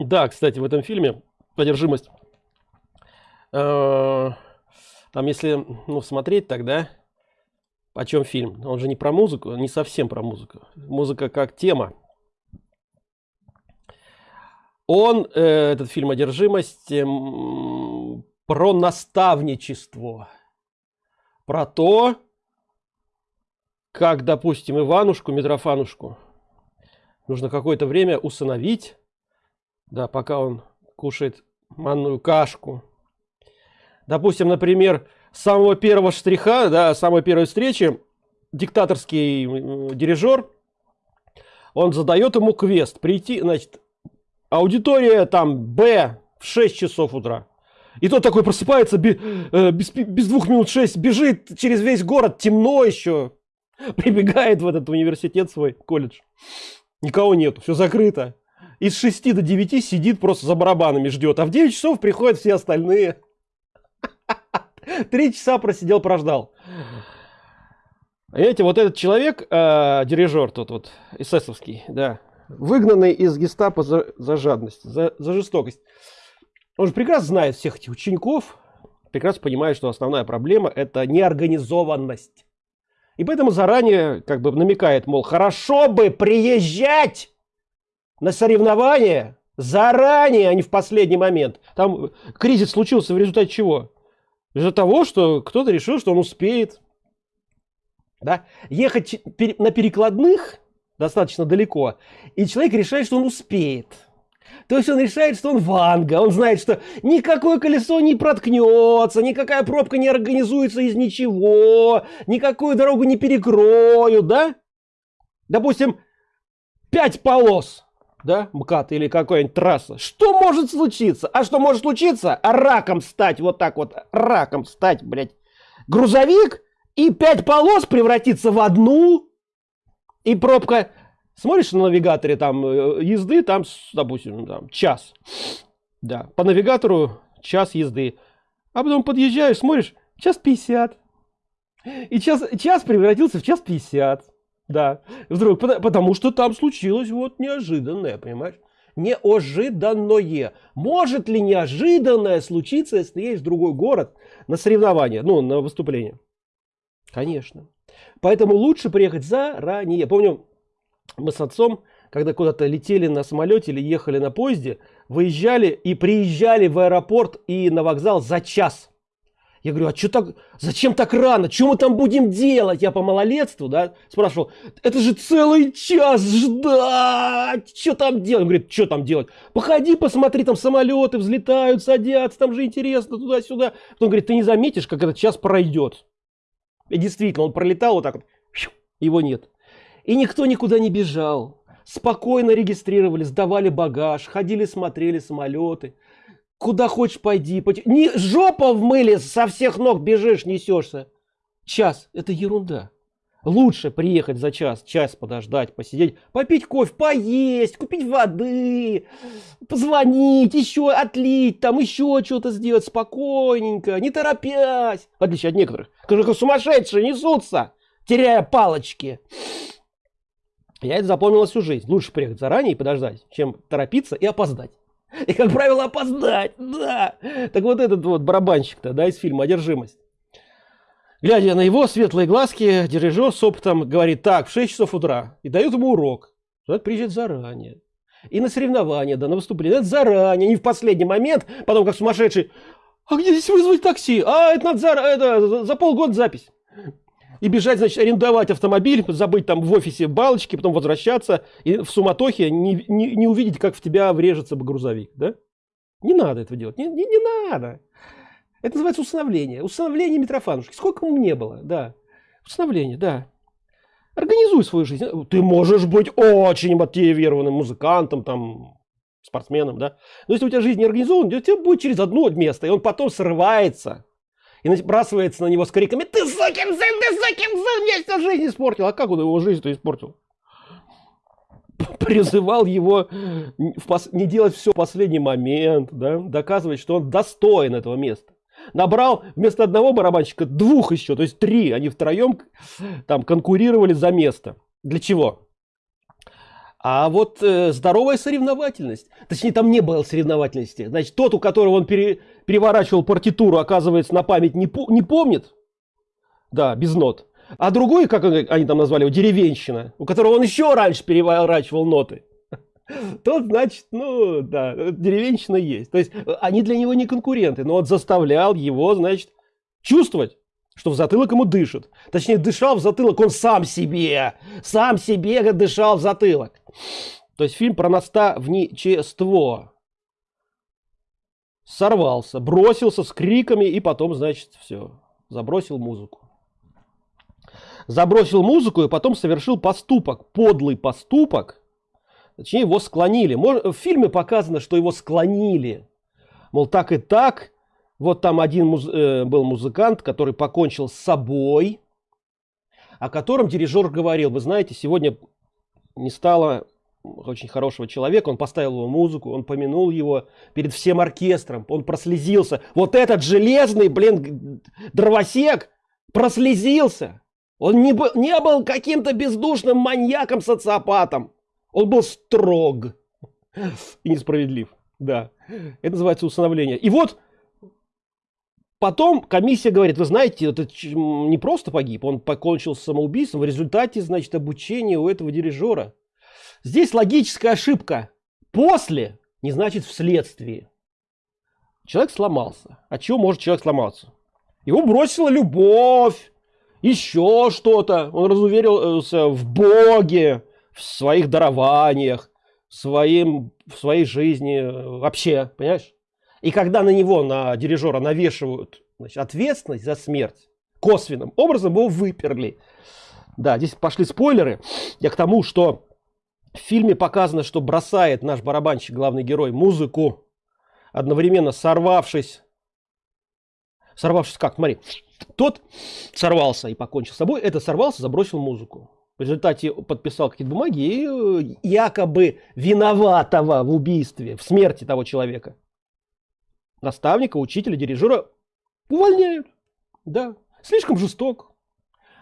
Да, кстати, в этом фильме «Одержимость», э, там если ну, смотреть тогда, о чем фильм? Он же не про музыку, не совсем про музыку. Музыка как тема. Он, э, этот фильм «Одержимость», э, про наставничество. Про то, как, допустим, Иванушку, Митрофанушку нужно какое-то время усыновить, да, пока он кушает манную кашку. Допустим, например, с самого первого штриха, да, самой первой встречи, диктаторский дирижер, он задает ему квест прийти, значит, аудитория там Б в 6 часов утра. И тот такой просыпается э, без, без двух минут шесть, бежит через весь город, темно еще, прибегает в этот университет свой, колледж. Никого нету, все закрыто. Из 6 до 9 сидит просто за барабанами ждет, а в 9 часов приходят все остальные. Три часа просидел, прождал. Понимаете, вот этот человек, э, дирижер тот вот, эсэсовский, да, выгнанный из гестапо за, за жадность, за, за жестокость. Он же прекрасно знает всех этих учеников, прекрасно понимает, что основная проблема это неорганизованность. И поэтому заранее как бы намекает, мол, хорошо бы приезжать на соревнования заранее, а не в последний момент. Там кризис случился в результате чего? Из-за того, что кто-то решил, что он успеет. Да? Ехать на перекладных достаточно далеко, и человек решает, что он успеет. То есть он решает, что он ванга, он знает, что никакое колесо не проткнется, никакая пробка не организуется из ничего, никакую дорогу не перекроют, да? Допустим, пять полос, да, МКАД или какая-нибудь трасса. Что может случиться? А что может случиться? Раком стать, вот так вот, раком стать, блядь. Грузовик и пять полос превратиться в одну, и пробка Смотришь на навигаторе там э, езды, там, допустим, там, час. Да, по навигатору час езды. А потом подъезжаешь, смотришь, час 50. И час, час превратился в час 50. Да, вдруг, потому что там случилось вот неожиданное, понимаешь? Неожиданное. Может ли неожиданное случиться, если едешь в другой город на соревнования, ну, на выступление? Конечно. Поэтому лучше приехать заранее. Помню, мы с отцом, когда куда-то летели на самолете или ехали на поезде, выезжали и приезжали в аэропорт и на вокзал за час. Я говорю, а что так, зачем так рано? Что мы там будем делать? Я по малолетству, да, спрашивал, это же целый час ждать, что там делать? Он говорит, что там делать? Походи, посмотри, там самолеты взлетают, садятся, там же интересно, туда-сюда. Он говорит, ты не заметишь, как этот час пройдет. И действительно, он пролетал вот так вот, его нет. И никто никуда не бежал. Спокойно регистрировали, сдавали багаж, ходили, смотрели самолеты. Куда хочешь пойди. пойди. Не, жопа в мыле, со всех ног бежишь, несешься. Час. Это ерунда. Лучше приехать за час, час подождать, посидеть, попить кофе, поесть, купить воды, позвонить, еще отлить, там еще что-то сделать спокойненько, не торопясь. В отличие от некоторых, которые сумасшедшие несутся, теряя палочки. Я это запомнил всю жизнь. Лучше приехать заранее и подождать, чем торопиться и опоздать. И, как правило, опоздать, да. Так вот этот вот барабанщик-то, да, из фильма «Одержимость». Глядя на его светлые глазки, дирижер с опытом говорит, так, в 6 часов утра, и дает ему урок. Надо приезжать заранее. И на соревнования, да, на выступление. Это заранее, не в последний момент, потом как сумасшедший. А где здесь вызвать такси? А, это надо за, это, за полгода запись и бежать, значит, арендовать автомобиль, забыть там в офисе балочки, потом возвращаться и в суматохе не, не, не увидеть, как в тебя врежется грузовик, да? Не надо этого делать, не, не, не надо. Это называется усыновление. Усыновление Митрофанушки. Сколько ему не было, да. Усыновление, да. Организуй свою жизнь. Ты можешь быть очень мотивированным музыкантом, там, спортсменом, да. Но если у тебя жизнь не организована, у тебя будет через одно место, и он потом срывается и набрасывается на него с криками «Ты сукин сын, ты сукин сын, мне всю жизнь испортил!» А как он его жизнь-то испортил? Призывал его не делать все в последний момент, да? доказывать, что он достоин этого места. Набрал вместо одного барабанщика двух еще, то есть три. Они втроем там конкурировали за место. Для чего? А вот э, здоровая соревновательность, точнее там не было соревновательности, значит тот, у которого он пере, переворачивал партитуру, оказывается на память не, не помнит, да, без нот, а другой, как они там назвали его, деревенщина, у которого он еще раньше переворачивал ноты, тот, значит, ну, да, деревенщина есть. То есть э, они для него не конкуренты, но он заставлял его, значит, чувствовать, что в затылок ему дышит. Точнее, дышал в затылок он сам себе. Сам себе дышал в затылок. То есть фильм про наставничество. Сорвался, бросился с криками и потом, значит, все, забросил музыку. Забросил музыку и потом совершил поступок, подлый поступок, Точнее, его склонили. В фильме показано, что его склонили. Мол, так и так. Вот там один муз э, был музыкант, который покончил с собой, о котором дирижер говорил, вы знаете, сегодня не стало очень хорошего человека, он поставил его музыку, он помянул его перед всем оркестром, он прослезился. Вот этот железный, блин, дровосек прослезился. Он не был, не был каким-то бездушным маньяком-социопатом. Он был строг и несправедлив. Да, это называется усыновление. И вот потом комиссия говорит, вы знаете, это не просто погиб, он покончил самоубийством в результате, значит, обучения у этого дирижера. Здесь логическая ошибка. После не значит вследствие. Человек сломался. От чего может человек сломаться? Его бросила любовь, еще что-то. Он разуверился в Боге, в своих дарованиях, в, своим, в своей жизни э, вообще, понимаешь? И когда на него, на дирижера навешивают значит, ответственность за смерть, косвенным образом его выперли. Да, здесь пошли спойлеры. Я к тому, что в фильме показано, что бросает наш барабанщик, главный герой, музыку, одновременно сорвавшись. Сорвавшись как? Смотри, тот сорвался и покончил с собой, это сорвался, забросил музыку в результате подписал какие-то бумаги и э, якобы виноватого в убийстве, в смерти того человека. Наставника, учителя, дирижера увольняют. Да, слишком жесток.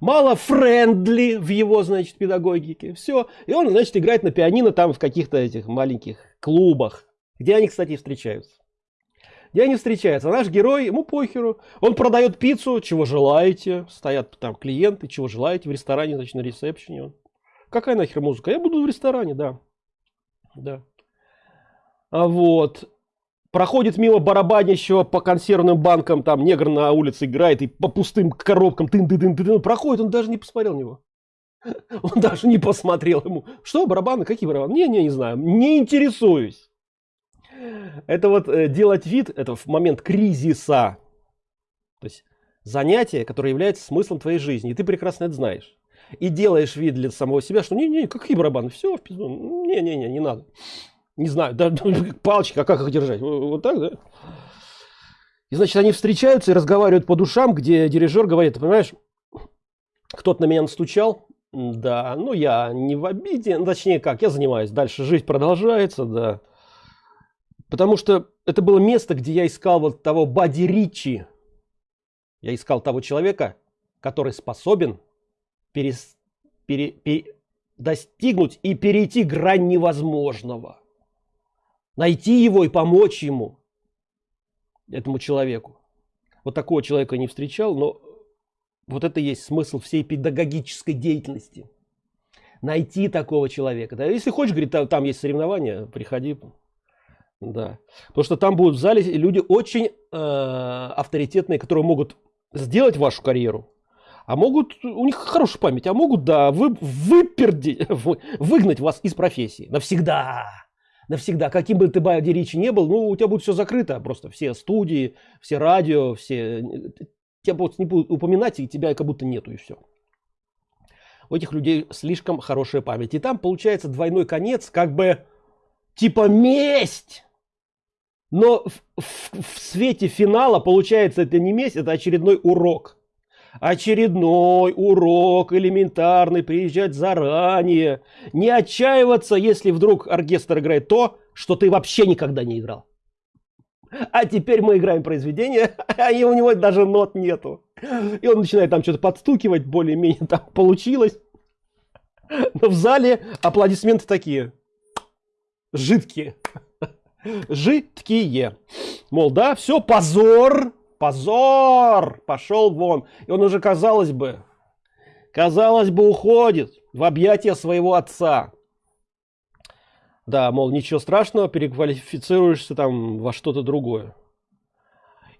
Мало френдли в его, значит, педагогике. Все. И он, значит, играет на пианино там в каких-то этих маленьких клубах, где они, кстати, встречаются где они встречаются. Наш герой, ему похеру. Он продает пиццу, чего желаете. Стоят там клиенты, чего желаете в ресторане, значит, на ресепшене. Какая нахер музыка? Я буду в ресторане, да. Да. А вот. Проходит мимо барабанящего по консервным банкам, там негр на улице играет и по пустым коробкам тын -тын -тын -тын, проходит, он даже не посмотрел на него. Он даже не посмотрел ему. Что, барабаны? Какие барабаны? Не, не, не знаю. Не интересуюсь. Это вот э, делать вид, это в момент кризиса. То есть занятие, которое является смыслом твоей жизни. И ты прекрасно это знаешь. И делаешь вид для самого себя, что не-не, какие барабаны, все, в пизду. Не-не-не, не надо. Не знаю, да, палочки, а как их держать? Вот так, да? И значит, они встречаются и разговаривают по душам, где дирижер говорит, понимаешь, кто-то на меня настучал, да, ну я не в обиде, ну, точнее как, я занимаюсь, дальше жизнь продолжается, да. Потому что это было место, где я искал вот того Бади Ричи. Я искал того человека, который способен перес, пере, пере, достигнуть и перейти грань невозможного. Найти его и помочь ему, этому человеку. Вот такого человека не встречал, но вот это есть смысл всей педагогической деятельности. Найти такого человека. Да, если хочешь, говорит, там, есть соревнования, приходи, да. Потому что там будут в зале люди очень э, авторитетные, которые могут сделать вашу карьеру. А могут, у них хорошая память, а могут, да, вы, выперди, вы, выгнать вас из профессии. Навсегда. Навсегда. Каким бы ты Бади Ричи не был, ну, у тебя будет все закрыто просто. Все студии, все радио, все... Тебя просто не будут упоминать, и тебя как будто нету, и все. У этих людей слишком хорошая память. И там получается двойной конец, как бы типа месть. Но в, в, в свете финала получается это не месть, это очередной урок. Очередной урок элементарный, приезжать заранее. Не отчаиваться, если вдруг оркестр играет то, что ты вообще никогда не играл. А теперь мы играем произведение, а у него даже нот нету. И он начинает там что-то подстукивать, более-менее там получилось. Но в зале аплодисменты такие. Жидкие. Жидкие. Мол, да, все, позор, позор, пошел вон. И он уже, казалось бы, казалось бы, уходит в объятия своего отца. Да, мол, ничего страшного, переквалифицируешься там во что-то другое.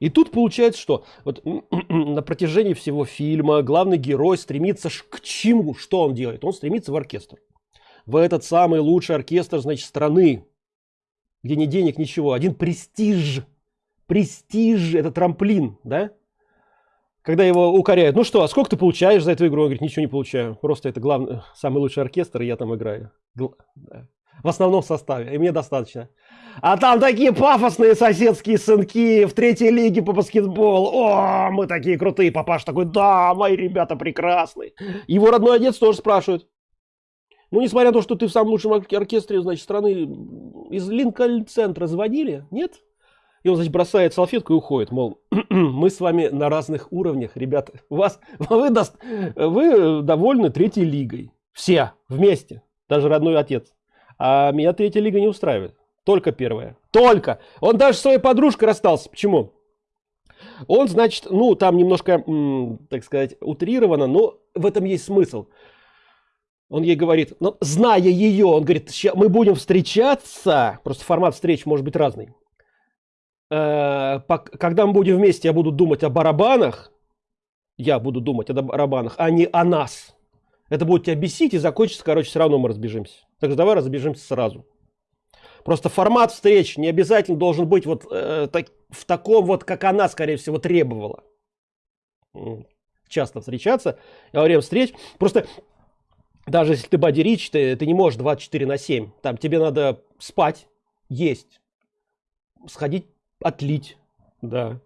И тут получается, что вот на протяжении всего фильма главный герой стремится к чему? Что он делает? Он стремится в оркестр. В этот самый лучший оркестр, значит, страны, где ни денег, ничего. Один престиж. Престиж, это трамплин, да? Когда его укоряют, ну что, а сколько ты получаешь за эту игру? Он говорит, ничего не получаю. Просто это главный, самый лучший оркестр, и я там играю. В основном составе, и мне достаточно. А там такие пафосные соседские сынки в третьей лиге по баскетболу. О, мы такие крутые. Папаш такой, да, мои ребята прекрасные. Его родной отец тоже спрашивает. Ну, несмотря на то, что ты в самом лучшем оркестре, значит, страны из Линкольн-центра заводили, нет? И он, значит, бросает салфетку и уходит, мол, мы с вами на разных уровнях, ребята. Вас, вы, вы довольны третьей лигой. Все вместе, даже родной отец. А меня третья лига не устраивает. Только первая. Только. Он даже своей подружкой расстался. Почему? Он, значит, ну, там немножко, так сказать, утрировано, но в этом есть смысл. Он ей говорит, ну, зная ее, он говорит, мы будем встречаться, просто формат встреч может быть разный. Э, когда мы будем вместе, я буду думать о барабанах, я буду думать о барабанах, а не о нас. Это будет тебя бесить и закончится, короче, все равно мы разбежимся. Так что давай разбежимся сразу. Просто формат встреч не обязательно должен быть вот э, так, в таком вот, как она, скорее всего, требовала. Часто встречаться во время встреч. Просто даже если ты боди рич, ты, ты не можешь 24 на 7. Там тебе надо спать, есть, сходить отлить, да.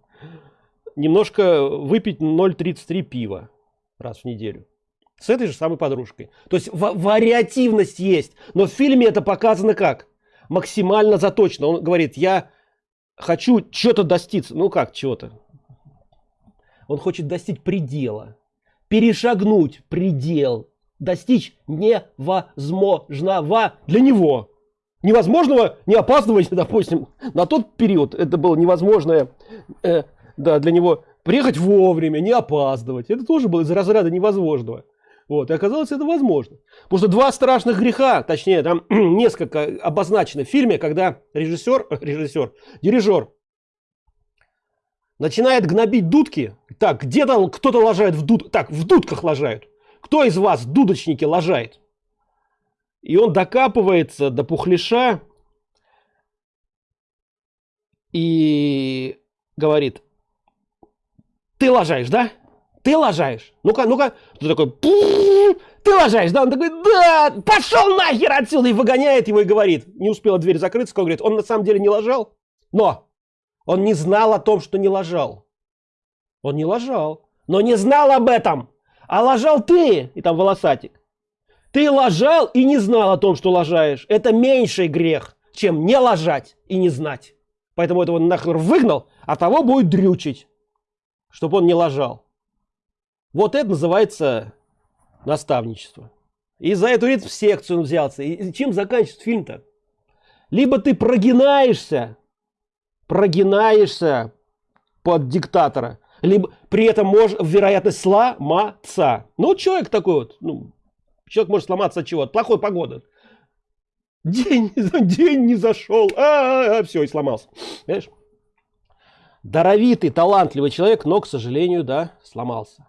Немножко выпить 0,33 пива раз в неделю. С этой же самой подружкой. То есть вариативность есть. Но в фильме это показано как? максимально заточено. Он говорит, я хочу что-то достичь. Ну как чего-то? Он хочет достичь предела. Перешагнуть предел. Достичь невозможного для него. Невозможного не опаздывать, допустим, на тот период. Это было невозможное э, да, для него. Приехать вовремя, не опаздывать. Это тоже было из разряда невозможного. Вот, и оказалось это возможно. Потому что два страшных греха, точнее, там несколько обозначено в фильме, когда режиссер, режиссер, дирижер начинает гнобить дудки. Так, где-то кто-то лажает в дуд... Так, в дудках лажают. Кто из вас, дудочники, лажает? И он докапывается до пухлиша и говорит, ты лажаешь, да? Ты лажаешь? Ну-ка, ну-ка. Ты такой, ты лажаешь, да? Он такой, да, пошел нахер отсюда и выгоняет его и говорит. Не успела дверь закрыться, он говорит, он на самом деле не лажал, но он не знал о том, что не лажал. Он не лажал, но не знал об этом. А лажал ты, и там волосатик. Ты лажал и не знал о том, что лажаешь. Это меньший грех, чем не лажать и не знать. Поэтому этого нахер выгнал, а того будет дрючить, чтобы он не лажал. Вот это называется наставничество. И за эту в секцию он взялся. И чем заканчивается фильм-то? Либо ты прогинаешься, прогинаешься под диктатора, либо при этом можешь вероятность сломаться. Ну, человек такой вот, ну, человек может сломаться от чего? От плохой погоды. День, день не зашел, а, -а, -а все, и сломался. Понимаешь? Даровитый, талантливый человек, но, к сожалению, да, сломался.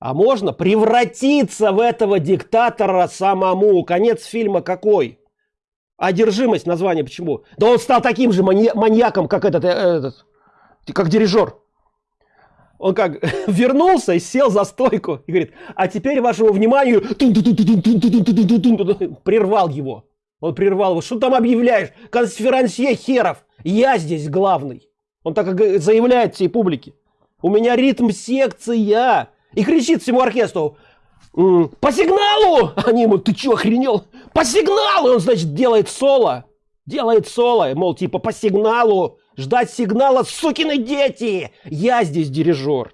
А можно превратиться в этого диктатора самому. Конец фильма какой? Одержимость название почему? Да он стал таким же манья маньяком, как этот, э, этот, как дирижер. Он как вернулся и сел за стойку и говорит, а теперь вашему вниманию прервал его. Он прервал его. Что там объявляешь? Конферансье херов. Я здесь главный. Он так заявляет всей публике. У меня ритм секция и кричит всему оркестру, по сигналу! Они ему, ты что, охренел? По сигналу! Он, значит, делает соло. Делает соло, мол, типа, по сигналу. Ждать сигнала, сукины дети! Я здесь дирижер.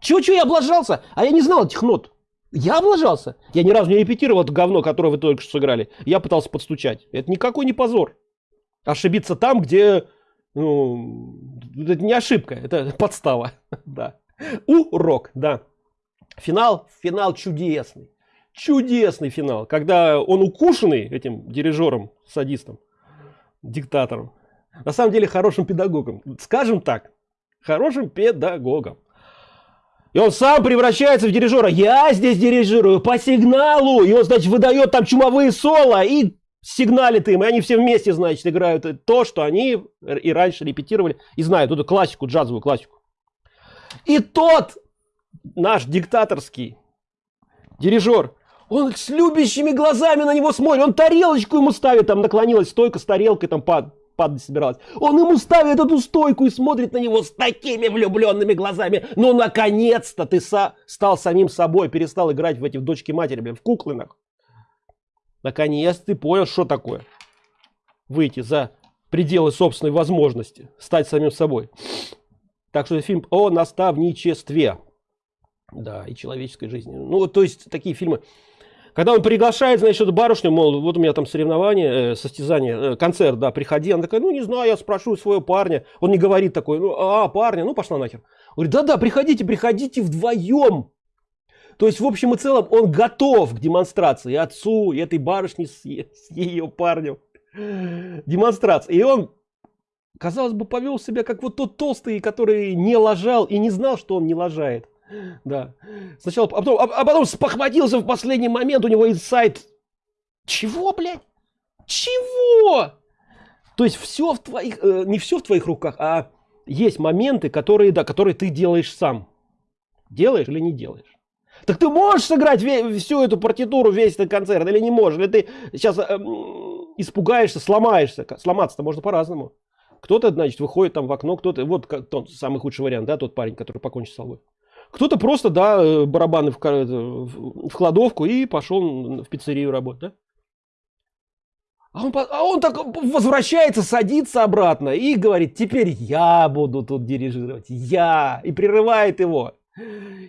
Чего-чего я облажался? А я не знал этих нот. Я облажался. Я ни разу не репетировал это говно, которое вы только что сыграли. Я пытался подстучать. Это никакой не позор. Ошибиться там, где... Ну, это не ошибка, это подстава. Да. Урок, да. Финал, финал чудесный. Чудесный финал. Когда он укушенный этим дирижером, садистом, диктатором. На самом деле хорошим педагогом. Скажем так, хорошим педагогом. И он сам превращается в дирижера. Я здесь дирижирую по сигналу. И он, значит, выдает там чумовые соло и сигналит им. И они все вместе, значит, играют то, что они и раньше репетировали. И знают эту классику, джазовую классику. И тот наш диктаторский дирижер, он с любящими глазами на него смотрит. Он тарелочку ему ставит, там наклонилась стойка с тарелкой, там пад, падать собиралась. Он ему ставит эту стойку и смотрит на него с такими влюбленными глазами. Ну, наконец-то ты са стал самим собой, перестал играть в эти в дочки матери, блин, в куклынах. Наконец ты понял, что такое. Выйти за пределы собственной возможности, стать самим собой. Так что фильм о наставничестве. Да, и человеческой жизни. Ну, то есть такие фильмы когда он приглашает, значит, барышню, мол, вот у меня там соревнование, э, состязание, э, концерт, да, приходи. Она такая, ну, не знаю, я спрошу своего парня. Он не говорит такой, ну, а, парня, ну, пошла нахер. Говорит, да-да, приходите, приходите вдвоем. То есть, в общем и целом, он готов к демонстрации отцу, и этой барышне с, с ее парнем. Демонстрация. И он, казалось бы, повел себя как вот тот толстый, который не ложал и не знал, что он не лажает. Да. Сначала, а потом, а, а потом спохватился в последний момент, у него инсайт. Чего, блядь? Чего? То есть все в твоих, э, не все в твоих руках, а есть моменты, которые, да, которые ты делаешь сам. Делаешь или не делаешь? Так ты можешь сыграть весь, всю эту партитуру, весь этот концерт, или не можешь? Или ты сейчас э, испугаешься, сломаешься? Сломаться-то можно по-разному. Кто-то, значит, выходит там в окно, кто-то, вот тот самый худший вариант, да, тот парень, который покончил с собой. Кто-то просто, да, э, барабаны в, в, в кладовку и пошел в пиццерию работать, да? А он, а он так возвращается, садится обратно и говорит, теперь я буду тут дирижировать, я. И прерывает его.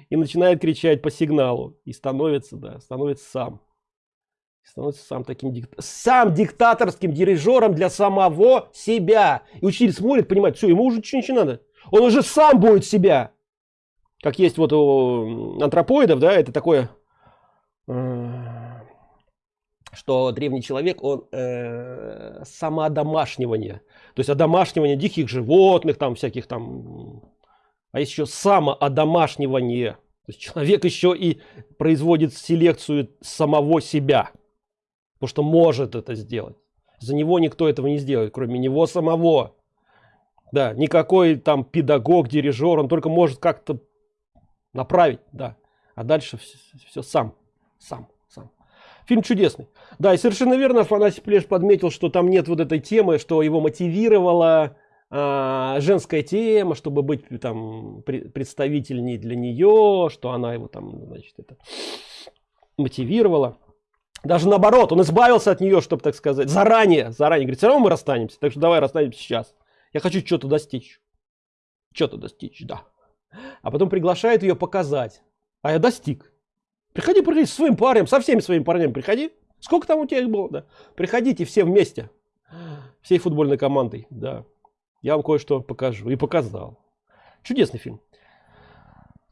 И начинает кричать по сигналу. И становится, да, становится сам. Становится сам таким, сам диктаторским дирижером для самого себя. И учитель смотрит, понимает, все, ему уже ничего не надо. Он уже сам будет себя как есть вот у антропоидов, да, это такое, э, что древний человек, он э, самоодомашнивание, то есть одомашнивание диких животных, там всяких там, а еще самоодомашнивание, то есть человек еще и производит селекцию самого себя, потому что может это сделать. За него никто этого не сделает, кроме него самого. Да, никакой там педагог, дирижер, он только может как-то направить, да. А дальше все, все сам, сам, сам. Фильм чудесный. Да, и совершенно верно Афанасий Плеш подметил, что там нет вот этой темы, что его мотивировала а, женская тема, чтобы быть там представительней для нее, что она его там, значит, это мотивировала. Даже наоборот, он избавился от нее, чтобы, так сказать, заранее, заранее. Говорит, все равно мы расстанемся, так что давай расстанемся сейчас. Я хочу что-то достичь. Что-то достичь, да а потом приглашает ее показать. А я достиг. Приходи, приходи с своим парнем, со всеми своими парнями приходи. Сколько там у тебя их было, да? Приходите все вместе. Всей футбольной командой, да. Я вам кое-что покажу. И показал. Чудесный фильм.